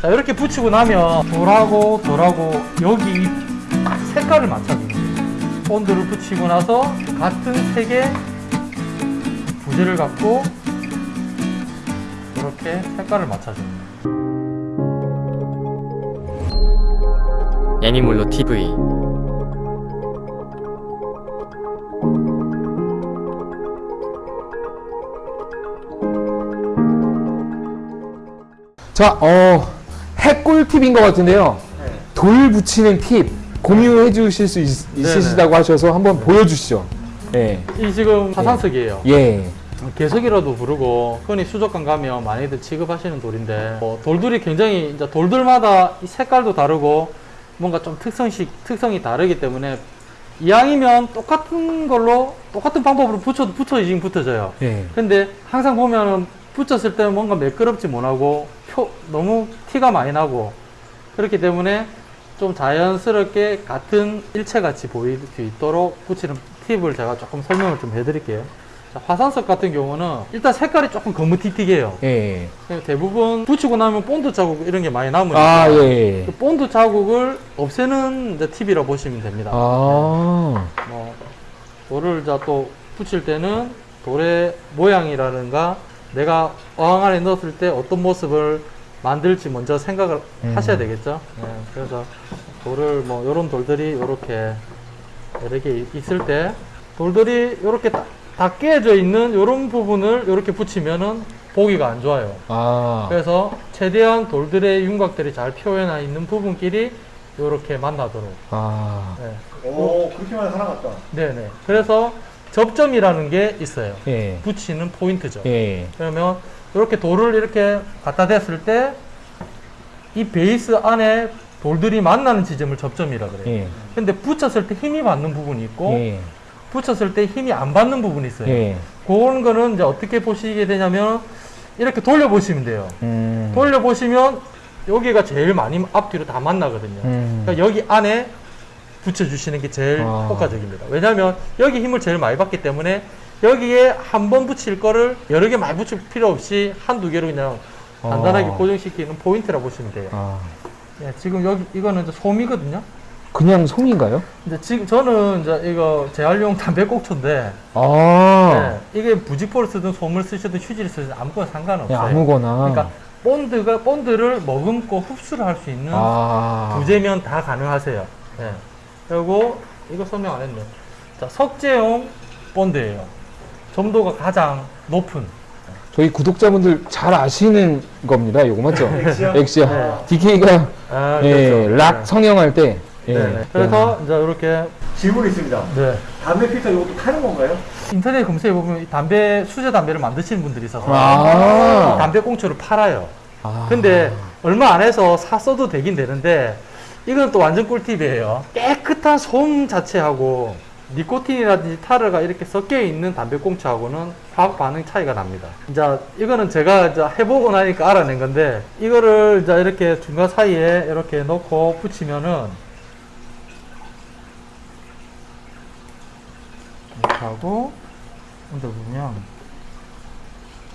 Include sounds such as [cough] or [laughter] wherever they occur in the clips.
자 이렇게 붙이고 나면 돌하고 돌하고 여기 이 색깔을 거예요. 본드를 붙이고 나서 같은 색의 부재를 갖고 이렇게 색깔을 맞춰줍니다. 애니몰로 TV 자, 어, 핵꿀 팁인 것 같은데요. 돌 붙이는 팁 공유해 주실 수 있, 으시다고 하셔서 한번 보여주시죠. 예. 이 지금 화산석이에요 예. 개석이라도 부르고 흔히 수족관 가면 많이들 취급하시는 돌인데 어, 돌들이 굉장히 이제 돌들마다 이 색깔도 다르고 뭔가 좀 특성식 특성이 다르기 때문에 이왕이면 똑같은 걸로 똑같은 방법으로 붙여도 붙어지긴 붙어져요. 예. 근데 항상 보면은 붙였을 때는 뭔가 매끄럽지 못하고 표 너무 티가 많이 나고 그렇기 때문에 좀 자연스럽게 같은 일체같이 보일 수 있도록 붙이는 팁을 제가 조금 설명을 좀 해드릴게요. 자, 화산석 같은 경우는 일단 색깔이 조금 거무튀튀해요. 예. 그냥 대부분 붙이고 나면 본드 자국 이런 게 많이 남으니까 아, 예. 그 본드 자국을 없애는 팁이라 보시면 됩니다. 아. 뭐 돌을 자 또 붙일 때는 돌의 모양이라든가 내가 어항 안에 넣었을 때 어떤 모습을 만들지 먼저 생각을 음. 하셔야 되겠죠. 네, 그래서 돌을 뭐 이런 돌들이 이렇게 여러 개 있을 때 돌들이 이렇게 다, 다 깨져 있는 이런 부분을 이렇게 붙이면은 보기가 안 좋아요. 아. 그래서 최대한 돌들의 윤곽들이 잘 표현해 있는 부분끼리 이렇게 만나도록. 아. 네. 오 그렇게만 살아갔다. 네네. 그래서 접점이라는 게 있어요. 예. 붙이는 포인트죠. 예. 그러면 이렇게 돌을 이렇게 갖다 댔을 때 이 베이스 안에 돌들이 만나는 지점을 접점이라 그래요. 예. 근데 붙였을 때 힘이 받는 부분이 있고 예. 붙였을 때 힘이 안 받는 부분이 있어요. 예. 그런 거는 이제 어떻게 보시게 되냐면 이렇게 돌려 보시면 돼요. 음. 돌려 보시면 여기가 제일 많이 앞뒤로 다 만나거든요. 음. 그러니까 여기 안에 붙여주시는 게 제일 아. 효과적입니다. 왜냐하면 여기 힘을 제일 많이 받기 때문에 여기에 한 번 붙일 거를 여러 개 많이 붙일 필요 없이 한두 개로 그냥 간단하게 아. 고정시키는 포인트라 보시면 돼요. 아. 예, 지금 여기 이거는 이제 솜이거든요. 그냥 송인가요? 이제 지금 저는 이제 이거 재활용 담배꽁초인데 아. 예, 이게 부직포를 쓰든 솜을 쓰시든 휴지를 쓰든 아무거나 상관없어요. 그냥 아무거나. 그러니까 본드가 본드를 머금고 흡수를 할 수 있는 아. 부재면 다 가능하세요. 예. 그리고 이거 설명 안 했네. 자, 석재용 본드예요. 점도가 가장 높은. 저희 구독자분들 잘 아시는 겁니다. 이거 맞죠? [laughs] 엑시아? 엑시아. 네. DK가 아, 예, 그렇죠. 락 네. 성형할 때. 예. 네. 그래서 이제 이렇게 질문이 있습니다. 네. 담배 필터 이것도 타는 건가요? 인터넷 검색해 보면 이 담배 수제 담배를 만드시는 분들이 있어서 아. 담배 꽁초를 팔아요. 아. 근데 얼마 안 해서 사 써도 되긴 되는데 이건 또 완전 꿀팁이에요. 깨끗한 솜 자체하고 니코틴이라든지 타르가 이렇게 섞여 있는 담배꽁초하고는 화학 반응 차이가 납니다. 이제 이거는 제가 이제 해보고 나니까 알아낸 건데 이거를 이제 이렇게 중간 사이에 이렇게 넣고 붙이면은 이렇게 하고 under 보면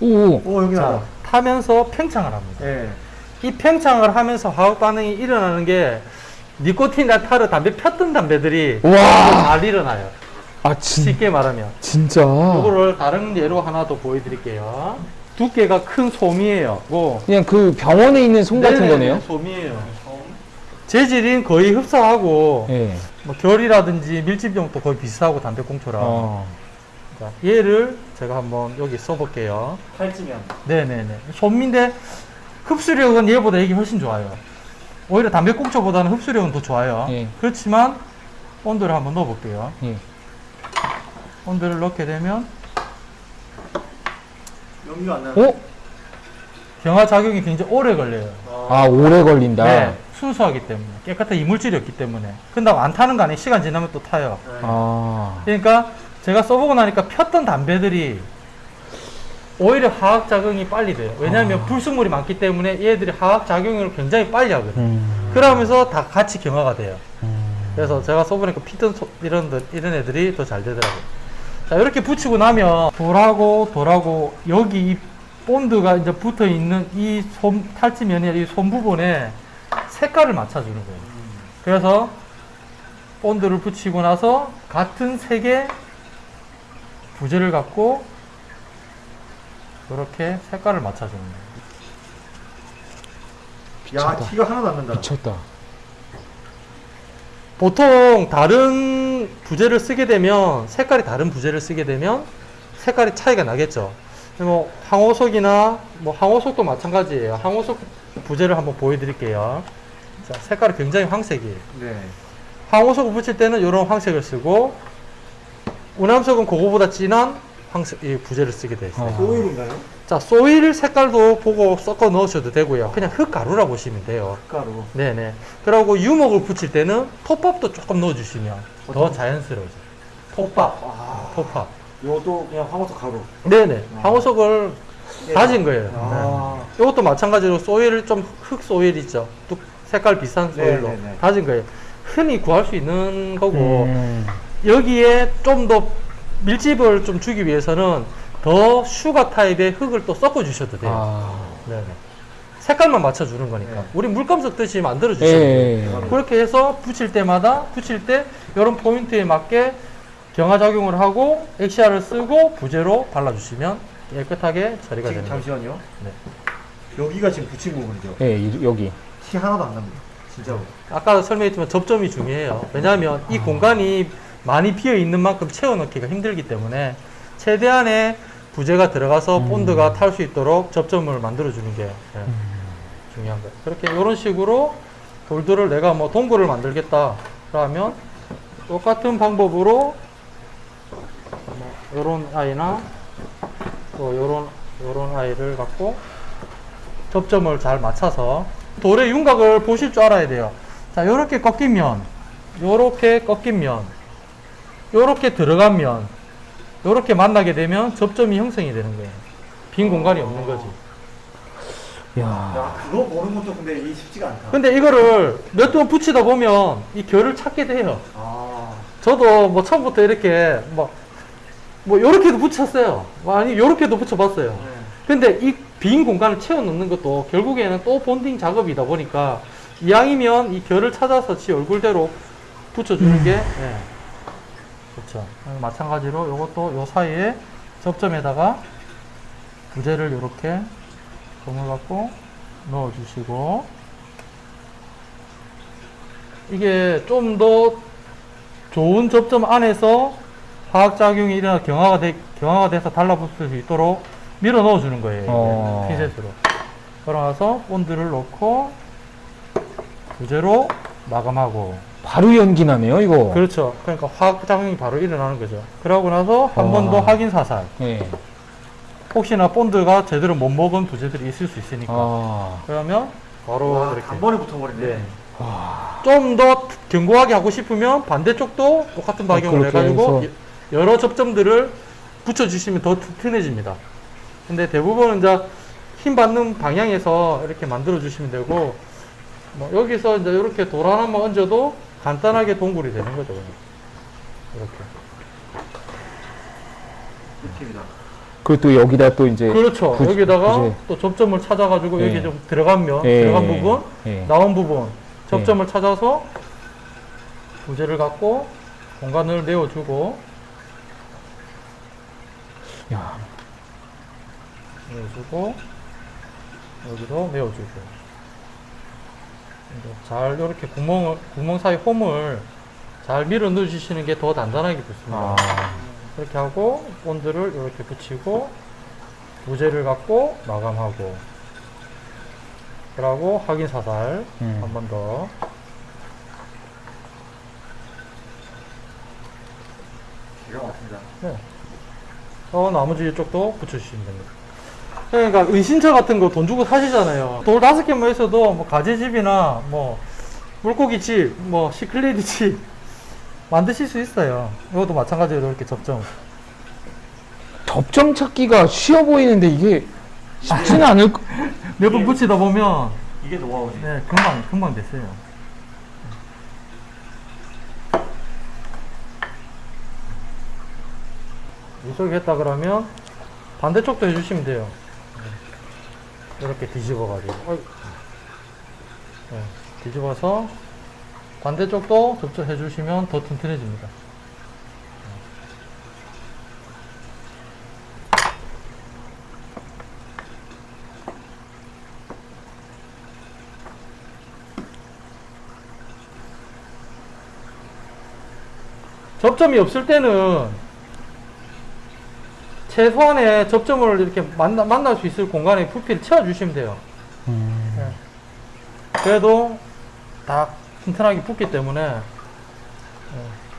오. 오 여기 자. 타면서 팽창을 합니다. 예. 이 팽창을 하면서 화학 반응이 일어나는 게 니코틴이나 타르 담배 폈던 담배들이. 잘 일어나요. 아, 진, 쉽게 말하면. 진짜. 이거를 다른 예로 하나 더 보여드릴게요. 두께가 큰 솜이에요. 고 그냥 그 병원에 있는 솜 같은 거네요? 솜이에요. 재질은 거의 흡사하고 예. 뭐 결이라든지 밀집력도 거의 비슷하고 담배꽁초랑 어. 자, 얘를 제가 한번 여기 써볼게요. 팔찌면. 네네네. 솜인데 흡수력은 얘보다 이게 훨씬 좋아요. 오히려 담배꽁초보다는 흡수력은 더 좋아요. 예. 그렇지만 온도를 한번 넣어볼게요. 예. 온도를 넣게 되면 연기가 안 나는. 어? 경화 작용이 굉장히 오래 걸려요. 아, 오래 걸린다. 네, 순수하기 때문에 깨끗한 이물질이 없기 때문에. 근데 안 타는 거 아니에요. 시간 지나면 또 타요. 네. 아. 그러니까 제가 써보고 나니까 폈던 담배들이 오히려 화학 작용이 빨리 돼요. 왜냐하면 아. 불순물이 많기 때문에 얘들이 화학 작용을 굉장히 빨리 하거든요. 음. 그러면서 다 같이 경화가 돼요. 음. 그래서 제가 써보니까 피던 소- 이런 들- 이런 애들이 더 잘 되더라고요. 자 이렇게 붙이고 나면 돌하고 돌하고 여기 이 본드가 이제 붙어 있는 이 손, 탈지면이 이손 부분에 색깔을 맞춰주는 거예요. 그래서 본드를 붙이고 나서 같은 색의 부재를 갖고 이렇게 색깔을 맞춰주는 거예요. 야. 티가 하나도 안 난다. 미쳤다. 보통 다른 부재를 쓰게 되면 색깔이 다른 부재를 쓰게 되면 색깔이 차이가 나겠죠. 뭐 황호석이나 뭐 황호석도 마찬가지예요. 황호석 부재를 한번 보여드릴게요. 자, 색깔이 굉장히 황색이에요. 네. 황호석을 붙일 때는 이런 황색을 쓰고 우남석은 그거보다 진한 황색 이 부재를 쓰게 돼 있어요. 어. 소일인가요? 자, 소일 색깔도 보고 섞어 넣으셔도 되고요. 그냥 흙가루라 보시면 돼요. 가루. 네네. 그리고 유목을 붙일 때는 톱밥도 조금 넣어주시면 더 자연스러워져요. 톱밥. 아, 톱밥. 이것도 그냥 황호석 가루. 네네. 아. 황호석을 다진 거예요. 아. 네. 이것도 마찬가지로 soil 좀흙 soil 있죠. 뚝 색깔 비싼 soil로 네네네. 다진 거예요. 흔히 구할 수 있는 거고 음. 여기에 좀 더 밀집을 좀 주기 위해서는 더 sugar 타입의 흙을 또 섞어 주셔도 돼요. 아. 네네. 색깔만 맞춰 주는 거니까. 네. 우리 물감 섞듯이 만들어 예. 주시면 돼요. 예. 그렇게 해서 붙일 때마다 붙일 때 이런 포인트에 맞게 경화 작용을 하고 엑시아를 쓰고 부재로 발라주시면 깨끗하게 처리가 거죠. 잠시만요. 네. 여기가 지금 붙인 부분이죠. 예, 이- 여기. 티 하나도 안 납니다. 진짜로. 아까 설명했지만 접점이 중요해요. 왜냐하면 이 공간이 많이 비어 있는 만큼 채워 넣기가 힘들기 때문에 최대한의 부재가 들어가서 음. 본드가 탈 수 있도록 접점을 만들어 주는 게 예, 중요한 거예요. 그렇게 이런 식으로 돌들을 내가 뭐 동굴을 만들겠다 그러면 똑같은 방법으로 뭐 이런 아이나 또 이런 이런 아이를 갖고 접점을 잘 맞춰서 돌의 윤곽을 보실 줄 알아야 돼요. 자, 요렇게 꺾인 면, 요렇게 꺾인 면, 요렇게 들어간 면, 요렇게 만나게 되면 접점이 형성이 되는 거예요. 빈 공간이 없는 거지. 야. 야, 그거 보는 것도 근데 이 쉽지가 않다. 근데 이거를 몇 번 붙이다 보면 이 결을 찾게 돼요. 아, 저도 뭐 처음부터 이렇게 뭐, 뭐 요렇게도 붙였어요. 뭐 아니, 요렇게도 붙여봤어요. 네. 근데 이 빈 공간을 채워 넣는 것도 결국에는 또 본딩 작업이다 보니까 이왕이면 이 결을 찾아서 지 얼굴대로 붙여주는 게 예, 좋죠. 어, 마찬가지로 이것도 요 사이에 접점에다가 부재를 이렇게 검을 갖고 넣어주시고 이게 좀 더 좋은 접점 안에서 화학작용이 일어나 경화가, 돼, 경화가 돼서 달라붙을 수 있도록 밀어 넣어주는 거예요. 어. 핀셋으로. 그러고 나서 본드를 넣고 부재로 마감하고. 바로 연기 나네요, 이거. 그렇죠. 그러니까 화학작용이 바로 일어나는 거죠. 그러고 나서 한 번더 와. 확인 사살. 예. 혹시나 본드가 제대로 못 먹은 부재들이 있을 수 있으니까. 아. 그러면 바로 와, 이렇게. 단번에 붙어버리네. 네. 와. 좀더 견고하게 하고 싶으면 반대쪽도 똑같은 박용을 그렇게 해가지고 해서. 여러 접점들을 붙여주시면 더 튼튼해집니다. 근데 대부분은 이제 힘 받는 방향에서 이렇게 만들어 주시면 되고 뭐 여기서 이제 이렇게 돌 하나만 얹어도 간단하게 동굴이 되는 거죠. 그냥. 이렇게. 팁이다. 그리고 또 여기다 또 이제. 그렇죠. 부- 여기다가 부재. 또 접점을 찾아가지고 예. 여기 좀 들어간 면, 예. 들어간 부분, 예. 나온 부분 접점을 찾아서 부재를 갖고 공간을 내어주고 야. 내어주고 여기도 내어주고 잘 이렇게 구멍을 구멍 사이 홈을 잘 밀어 넣어주시는 게 더 단단하게 붙습니다. 아. 이렇게 하고 본드를 이렇게 붙이고 부재를 갖고 마감하고 그러고 확인 사살 음. 한번 더. 기가 막힙니다. 네. 어, 나머지 이쪽도 붙여주시면 됩니다. 그러니까 은신처 같은 거 돈 주고 사시잖아요. 돌 다섯 개만 있어도 뭐 가재집이나 뭐 물고기 집, 뭐 시클레디 집 [laughs] 만드실 수 있어요. 이것도 마찬가지로 이렇게 접점. 접점 찾기가 쉬워 보이는데 이게 쉽지는 않을 거. [laughs] 몇번 붙이다 보면 이게 노하우지. 네, 금방 금방 됐어요. 이쪽에 했다 그러면 반대쪽도 해주시면 돼요. 네. 이렇게 뒤집어가지고. 네, 뒤집어서 반대쪽도 접촉해 주시면 더 튼튼해집니다. 접점이 없을 때는 최소한의 접점을 이렇게 만나, 만날 수 있을 공간에 부피를 채워주시면 돼요. 예. 그래도 다 튼튼하게 붙기 때문에 예,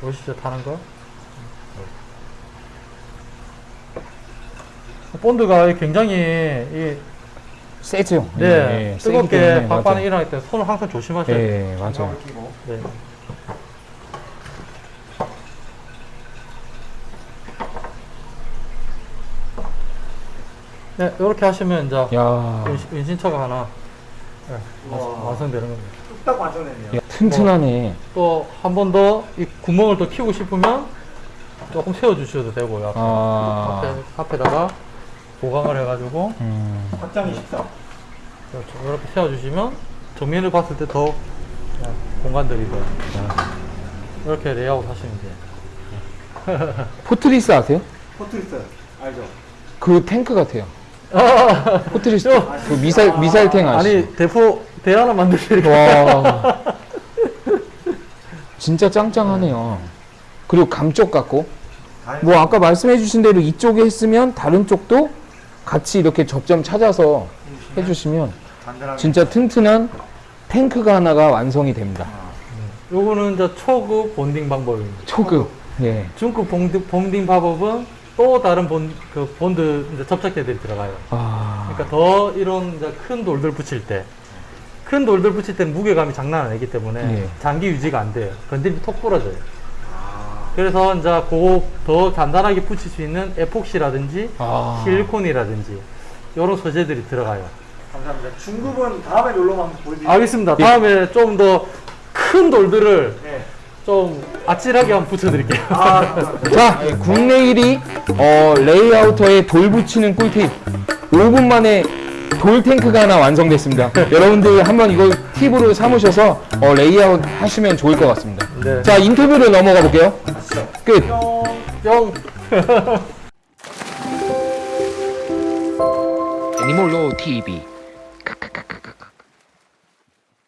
보시죠 타는 거 본드가 굉장히 이, 세죠. 네, 예, 세기 뜨겁게 맞아요. 일어날 때 손을 항상 조심하셔야 돼요. 예, 맞아요. 장갑을 끼고. 네. 네, 이렇게 하시면 이제 야, 은신- 은신처가 하나 네, 완성-. 완성되는 겁니다. 뚝딱 완성됐네요. 야, 튼튼하네. 또한 번 더 이 구멍을 또 키우고 싶으면 조금 세워주셔도 되고요. 앞에, 아, 앞에, 앞에 다가 보강을 해가지고 음, 확장이 쉽다. 그렇죠. 이렇게 세워주시면 정면을 봤을 때 더 공간들이 더 이렇게 레이아웃 하시면 돼요. 포트리스 아세요? 포트리스 알죠? 그 탱크 같아요. 포트리스 저- 그 미사일 미사일 탱 아시죠? 아니 대포 대 하나 만드시니까 와, [laughs] 진짜 짱짱하네요. 그리고 감쪽 같고, 뭐 아까 말씀해 주신 대로 이쪽에 했으면 다른 쪽도 같이 이렇게 접점 찾아서 해주시면 단단하게. 진짜 튼튼한 탱크가 하나가 완성이 됩니다. 요거는 이제 초급 bonding 방법입니다. 초급. 예. 중급 bonding, bonding 방법은 또 다른 본, 그 본드 이제 접착제들이 들어가요. 아, 그러니까 더 이런 이제 큰 돌들 붙일 때, 큰 돌들 붙일 때는 무게감이 장난 아니기 때문에 예. 장기 유지가 안 돼요. 건드리면 톡 부러져요. 아, 그래서 이제 그더 간단하게 붙일 수 있는 에폭시라든지 아. 실리콘이라든지 이런 소재들이 들어가요. 감사합니다. 중급은 다음에 놀러오면 보여드릴게요. 알겠습니다. 예. 다음에 좀더 큰 돌들을 네. 좀 아찔하게 한번 붙여드릴게요. 아. [laughs] 자, 국내 1위 어, layouter에 돌 붙이는 꿀팁. 5분 만에 돌 탱크가 하나 완성됐습니다. [laughs] 여러분들 한번 이거 팁으로 삼으셔서 어, 레이아웃 하시면 좋을 것 같습니다. 네. 자, 인터뷰로 넘어가 볼게요. 끝. 뿅. 애니몰로 TV